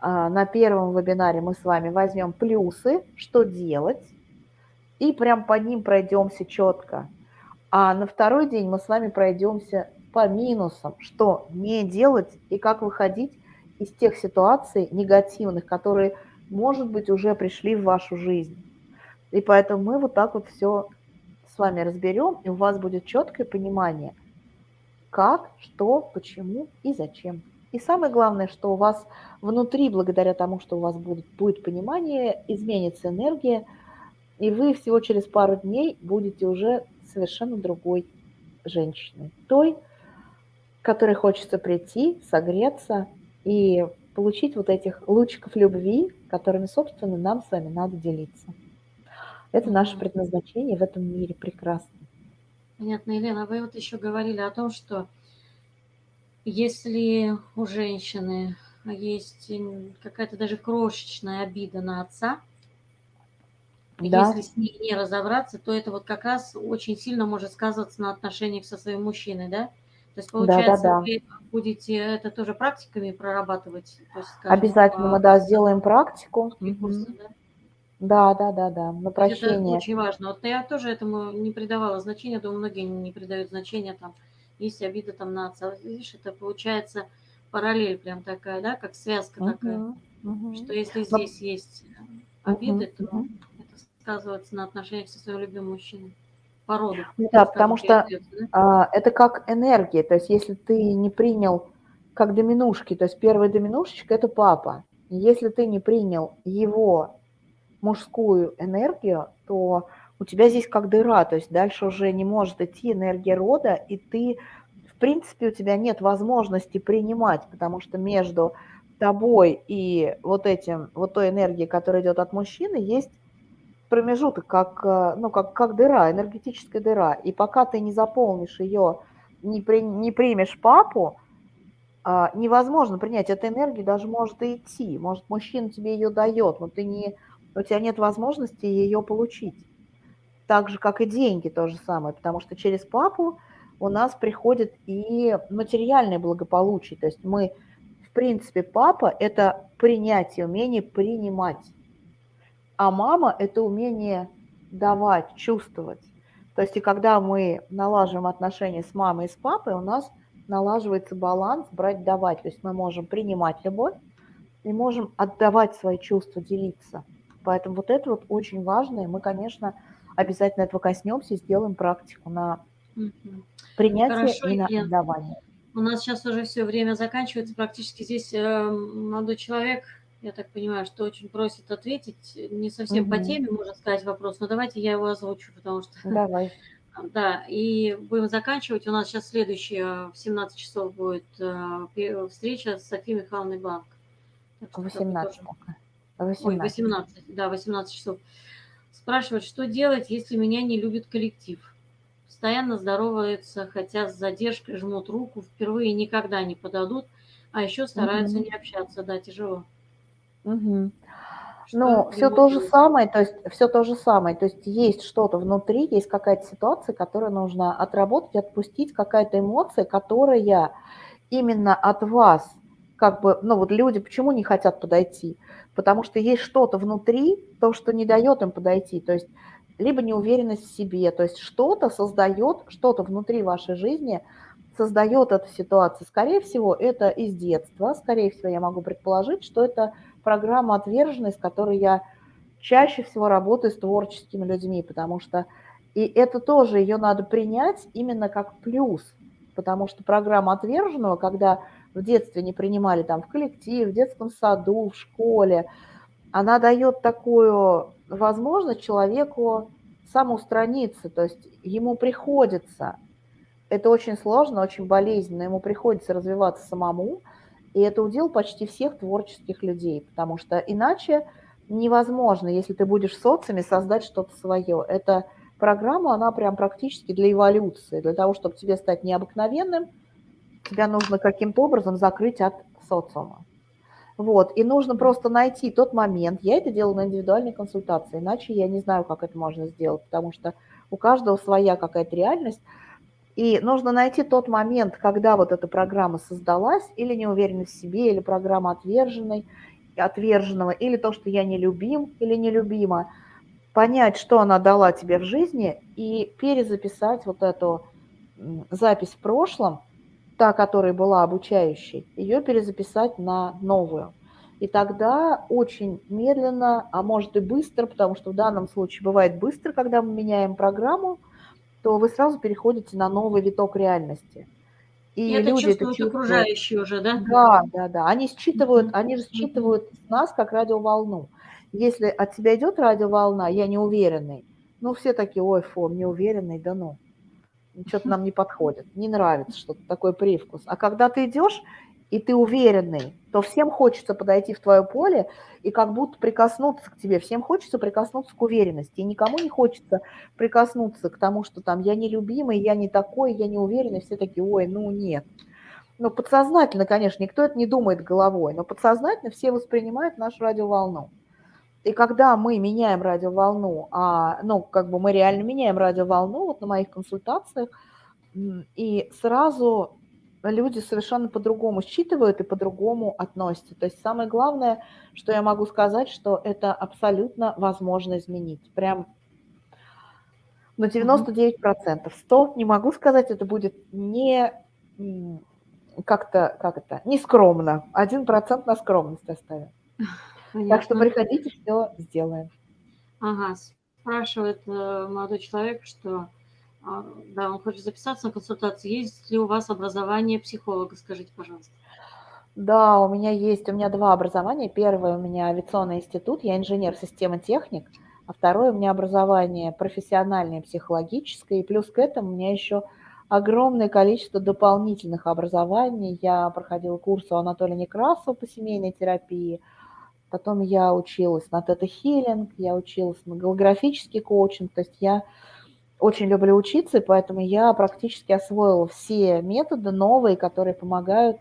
А, на первом вебинаре мы с вами возьмем плюсы, что делать, и прям по ним пройдемся четко. А на второй день мы с вами пройдемся по минусам, что не делать и как выходить из тех ситуаций негативных, которые, может быть, уже пришли в вашу жизнь. И поэтому мы вот так вот все с вами разберем, и у вас будет четкое понимание, как, что, почему и зачем. И самое главное, что у вас внутри, благодаря тому, что у вас будет, будет понимание, изменится энергия, и вы всего через пару дней будете уже совершенно другой женщиной. Той, которой хочется прийти, согреться и получить вот этих лучиков любви, которыми, собственно, нам с вами надо делиться. Это наше предназначение в этом мире прекрасно. Понятно, Елена. Вы вот еще говорили о том, что если у женщины есть какая-то даже крошечная обида на отца, да. если с ней не разобраться, то это вот как раз очень сильно может сказываться на отношениях со своим мужчиной, да? То есть, получается, да, да, да. вы будете это тоже практиками прорабатывать? То есть, скажем, Обязательно по... мы, да, сделаем практику. Курсы, да? Да, да, да, да, на прощение. Это очень важно. Вот я тоже этому не придавала значения, думаю, многие не придают значения, там, есть обида там на отца. Видишь, это получается параллель прям такая, да, как связка uh-huh, такая, uh-huh. что если здесь Но... есть обиды, uh-huh, то uh-huh. это сказывается на отношениях со своим любимым мужчиной по роду. Ну да, потому что да? а, это как энергия. То есть если ты не принял как доминушки, то есть первая доминушечка – это папа. Если ты не принял его мужскую энергию, то у тебя здесь как дыра, то есть дальше уже не может идти энергия рода, и ты, в принципе, у тебя нет возможности принимать, потому что между тобой и вот этим, вот той энергией, которая идет от мужчины, есть промежуток, как, э, ну, как, как дыра, энергетическая дыра. И пока ты не заполнишь ее, не, при, не примешь папу, а, невозможно принять. Эта энергия даже может идти. Может, мужчина тебе ее дает, но ты не, у тебя нет возможности ее получить. Так же, как и деньги, то же самое. Потому что через папу у нас приходит и материальное благополучие. То есть мы, в принципе, папа – это принятие, умение принимать. А мама – это умение давать, чувствовать. То есть и когда мы налаживаем отношения с мамой и с папой, у нас налаживается баланс брать-давать. То есть мы можем принимать любовь и можем отдавать свои чувства, делиться. Поэтому вот это вот очень важно, и мы, конечно, обязательно этого коснемся и сделаем практику на принятие Хорошо, и на Лен. отдавание. У нас сейчас уже все время заканчивается. Практически здесь э, молодой человек, я так понимаю, что очень просит ответить. Не совсем угу. по теме, можно сказать, вопрос, но давайте я его озвучу, потому что... Давай. Да, и будем заканчивать. У нас сейчас следующая в 17 часов будет э, встреча с Софией Михайловной Бланк. 18. 18. Ой, 18, да, 18 часов. Спрашивает, что делать, если меня не любит коллектив? Постоянно здороваются, хотя с задержкой жмут руку, впервые никогда не подадут, а еще стараются угу. не общаться, да, тяжело. Угу. Ну, все то же самое, то есть все то же самое, то есть есть что-то внутри, есть какая-то ситуация, которую нужно отработать, отпустить, какая-то эмоция, которая именно от вас, как бы, ну вот люди почему не хотят подойти? Потому что есть что-то внутри, то, что не дает им подойти, то есть либо неуверенность в себе, то есть что-то создает, что-то внутри вашей жизни создает эту ситуацию. Скорее всего, это из детства, скорее всего, я могу предположить, что это программа «Отверженность», с которой я чаще всего работаю с творческими людьми, потому что и это тоже ее надо принять именно как плюс, потому что программа отверженного, когда в детстве не принимали там в коллективе, в детском саду, в школе, она дает такую возможность человеку самоустраниться, то есть ему приходится, это очень сложно, очень болезненно, ему приходится развиваться самому, и это удел почти всех творческих людей, потому что иначе невозможно, если ты будешь в социуме, создать что-то свое. Эта программа, она прям практически для эволюции. Для того, чтобы тебе стать необыкновенным, тебя нужно каким-то образом закрыть от социума. Вот, и нужно просто найти тот момент. Я это делаю на индивидуальной консультации, иначе я не знаю, как это можно сделать, потому что у каждого своя какая-то реальность. И нужно найти тот момент, когда вот эта программа создалась, или неуверенность в себе, или программа отверженной, отверженного, или то, что я не любим или нелюбима, понять, что она дала тебе в жизни, и перезаписать вот эту запись в прошлом, та, которая была обучающей, ее перезаписать на новую. И тогда очень медленно, а может и быстро, потому что в данном случае бывает быстро, когда мы меняем программу, то вы сразу переходите на новый виток реальности. И, и люди это чувствуют окружающие уже, да? Да, да, да. Они считывают, они же считывают нас как радиоволну. Если от тебя идет радиоволна, я неуверенный, ну все такие, ой, фу, неуверенный, да ну, что-то нам не подходит, не нравится что-то, такой привкус. А когда ты идешь, и ты уверенный, то всем хочется подойти в твое поле и как будто прикоснуться к тебе. Всем хочется прикоснуться к уверенности. И никому не хочется прикоснуться к тому, что там я нелюбимый, я не такой, я не уверенный. Все такие, ой, ну нет. Ну, подсознательно, конечно, никто это не думает головой, но подсознательно все воспринимают нашу радиоволну. И когда мы меняем радиоволну, а, ну, как бы мы реально меняем радиоволну, вот на моих консультациях, и сразу люди совершенно по-другому считывают и по-другому относятся. То есть самое главное, что я могу сказать, что это абсолютно возможно изменить. Прям на 99%. 100 не могу сказать, это будет не как-то, как это, не скромно. 1% на скромность оставим. Понятно. Так что приходите, все сделаем. Ага, спрашивает э, молодой человек, что да, он хочет записаться на консультацию. Есть ли у вас образование психолога? Скажите, пожалуйста. Да, у меня есть, у меня два образования. Первое у меня авиационный институт, я инженер системы техник, а второе у меня образование профессиональное, психологическое, и плюс к этому у меня еще огромное количество дополнительных образований. Я проходила курс у Анатолия Некрасова по семейной терапии, потом я училась на тета-хиллинг, я училась на голографический коучинг, то есть я очень люблю учиться, и поэтому я практически освоила все методы новые, которые помогают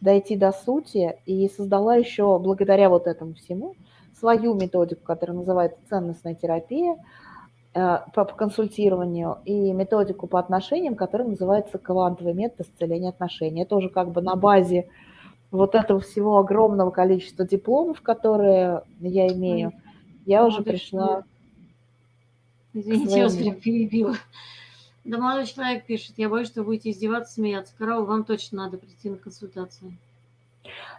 дойти до сути, и создала еще благодаря вот этому всему свою методику, которая называется ценностная терапия э, по консультированию, и методику по отношениям, которая называется квантовый метод исцеления отношений. Это уже как бы на базе вот этого всего огромного количества дипломов, которые я имею, я уже пришла Извините, я вас прям перебила. Да молодой человек пишет, я боюсь, что будете издеваться, смеяться. Караул, вам точно надо прийти на консультацию.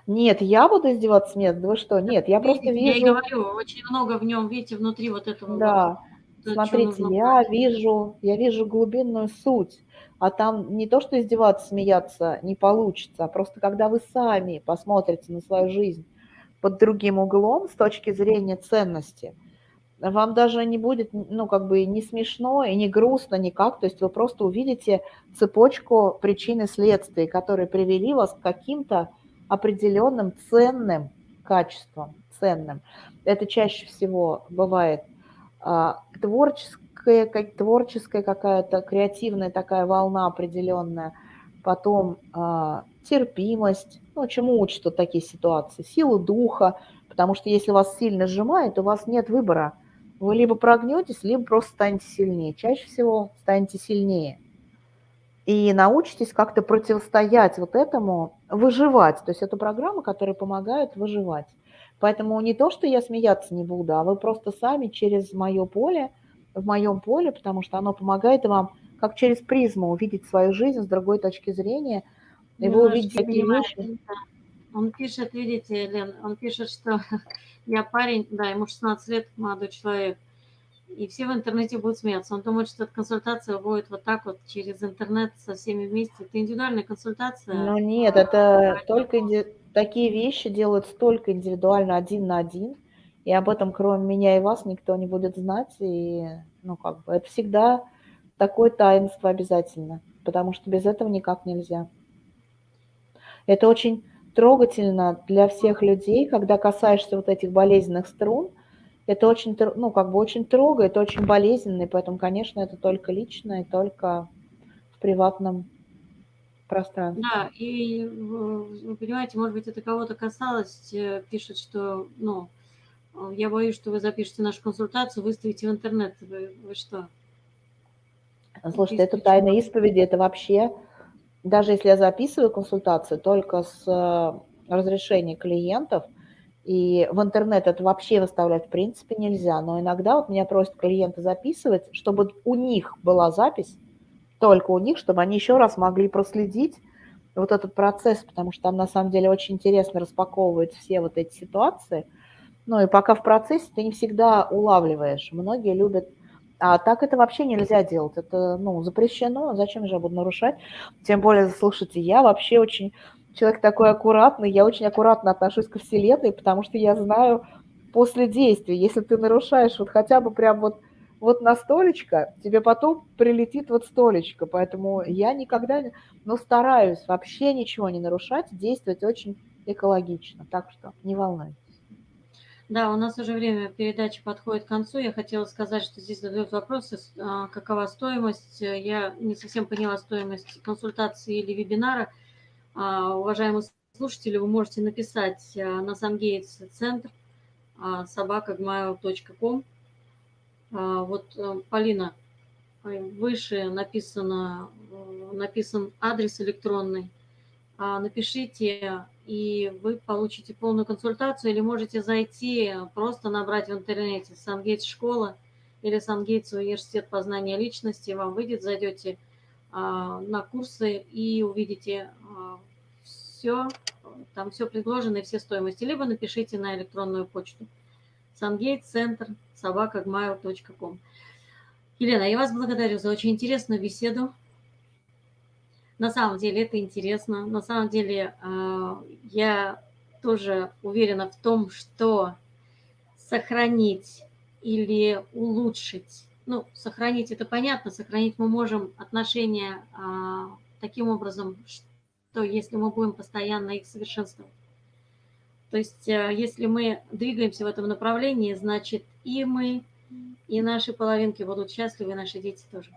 Нет, я буду издеваться, смеяться? Да вы что? Нет, я просто вижу... Я и говорю, очень много в нем, видите, внутри вот этого Да, вот, смотрите, я вижу, я вижу глубинную суть. А там не то, что издеваться, смеяться не получится, а просто когда вы сами посмотрите на свою жизнь под другим углом с точки зрения ценности, вам даже не будет, ну, как бы не смешно и не грустно никак, то есть вы просто увидите цепочку причин и следствий, которые привели вас к каким-то определенным ценным качествам, ценным. Это чаще всего бывает а, творческая, как, творческая какая-то креативная такая волна определенная, потом а, терпимость, ну, чему учат вот такие ситуации, силу духа, потому что если вас сильно сжимает, у вас нет выбора. Вы либо прогнетесь, либо просто станете сильнее. Чаще всего станете сильнее и научитесь как-то противостоять вот этому, выживать. То есть это программа, которая помогает выживать. Поэтому не то, что я смеяться не буду, а вы просто сами через мое поле, в моем поле, потому что оно помогает вам как через призму увидеть свою жизнь с другой точки зрения, и вы увидите такие вещи. Он пишет, видите, Лен, он пишет, что я парень, да, ему 16 лет, молодой человек, и все в интернете будут смеяться. Он думает, что эта консультация будет вот так вот через интернет со всеми вместе. Это индивидуальная консультация. Ну нет, это только инди... такие вещи делают только индивидуально один на один. И об этом, кроме меня и вас, никто не будет знать. И, ну, как бы, это всегда такое таинство обязательно, потому что без этого никак нельзя. Это очень трогательно для всех людей, когда касаешься вот этих болезненных струн – это очень, ну, как бы очень трогает, очень болезненно, и поэтому, конечно, это только лично и только в приватном пространстве. Да, и вы понимаете, может быть, это кого-то касалось, э, пишет, что, ну, я боюсь, что вы запишете нашу консультацию, выставите в интернет. Вы, вы что? Слушайте, это тайна исповеди, это вообще, даже если я записываю консультацию только с э, разрешения клиентов, и в интернет это вообще выставлять в принципе нельзя. Но иногда вот меня просят клиенты записывать, чтобы у них была запись, только у них, чтобы они еще раз могли проследить вот этот процесс, потому что там на самом деле очень интересно распаковывают все вот эти ситуации. Ну и пока в процессе ты не всегда улавливаешь. Многие любят а так это вообще нельзя делать. Это ну, запрещено. Зачем же я буду нарушать? Тем более, слушайте, я вообще очень человек такой аккуратный, я очень аккуратно отношусь ко Вселенной, потому что я знаю после действия, если ты нарушаешь вот хотя бы прям вот, вот на столечко, тебе потом прилетит вот столечко, поэтому я никогда, ну, стараюсь вообще ничего не нарушать, действовать очень экологично, так что не волнуйтесь. Да, у нас уже время передачи подходит к концу. Я хотела сказать, что здесь задают вопросы, а, какова стоимость. Я не совсем поняла стоимость консультации или вебинара – а, уважаемые слушатели, вы можете написать а, на Самгейтс центр собакагmail.com. Вот, э, Полина, э, выше написано, э, написан адрес электронный. Напишите, и вы получите полную консультацию, или можете зайти, просто набрать в интернете Самгейтс школа или Самгейтс университет познания личности, вам выйдет, зайдете на курсы и увидите все, там все предложено и все стоимости. Либо напишите на электронную почту сангейтцентр собакагmail.com. Елена, я вас благодарю за очень интересную беседу. На самом деле это интересно. На самом деле а, я тоже уверена в том, что сохранить или улучшить, ну, сохранить это понятно, сохранить мы можем отношения а, таким образом, что если мы будем постоянно их совершенствовать. То есть э, если мы двигаемся в этом направлении, значит и мы, и наши половинки будут счастливы, и наши дети тоже.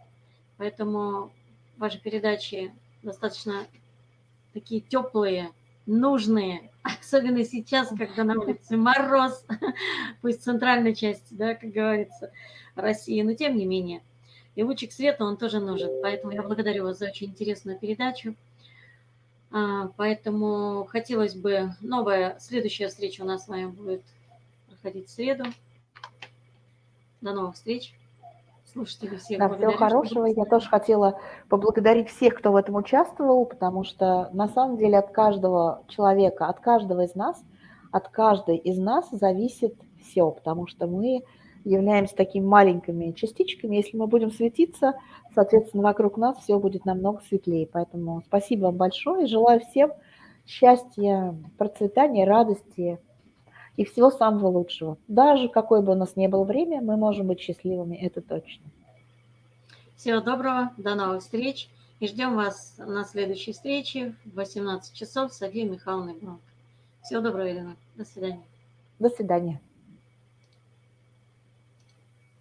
Поэтому ваши передачи достаточно такие теплые, нужные, особенно сейчас, когда на улице мороз, пусть в центральной части, да, как говорится, России, но тем не менее. И лучик света, он тоже нужен. Поэтому я благодарю вас за очень интересную передачу. А, поэтому хотелось бы... Новая, следующая встреча у нас с вами будет проходить в среду. До новых встреч. Слушатели всех Да, всего хорошего. Я тоже хотела поблагодарить всех, кто в этом участвовал, потому что на самом деле от каждого человека, от каждого из нас, от каждой из нас зависит все, потому что мы являемся такими маленькими частичками. Если мы будем светиться, соответственно, вокруг нас все будет намного светлее. Поэтому спасибо вам большое желаю всем счастья, процветания, радости и всего самого лучшего. Даже какое бы у нас ни было время, мы можем быть счастливыми, это точно. Всего доброго, до новых встреч. И ждем вас на следующей встрече в 18 часов с Софией Михайловной Бронко. Всего доброго, Елена. До свидания. До свидания.